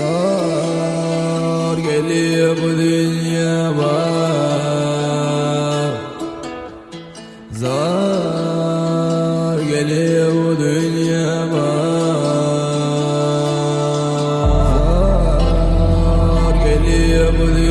Zor geliyor bu dünya var. Zor geliyor bu dünya var. Zor geliyor bu dünya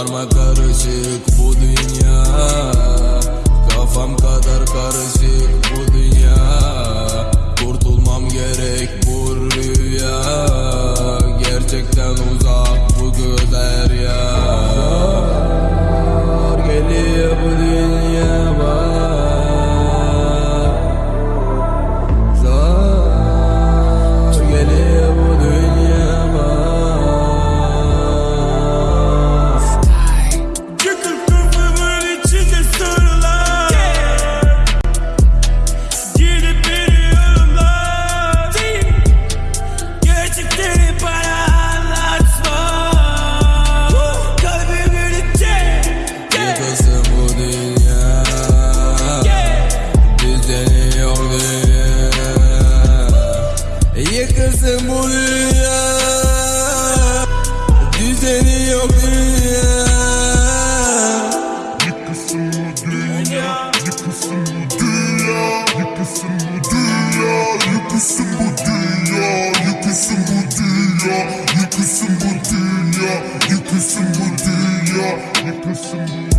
Karma karışık bu dünya. Kafam kadar karışık bu dünya. Kurtulmam gerek bu rüya. Gerçekten uzak Yıkılsın bu dünya Düzeni yok dünya. Yıkılsın bu dünya, yıkılsın bu dünya, yıkılsın bu dünya, yıkılsın bu dünya, yıkılsın bu dünya, yıkılsın bu dünya, yıkılsın bu dünya, bu,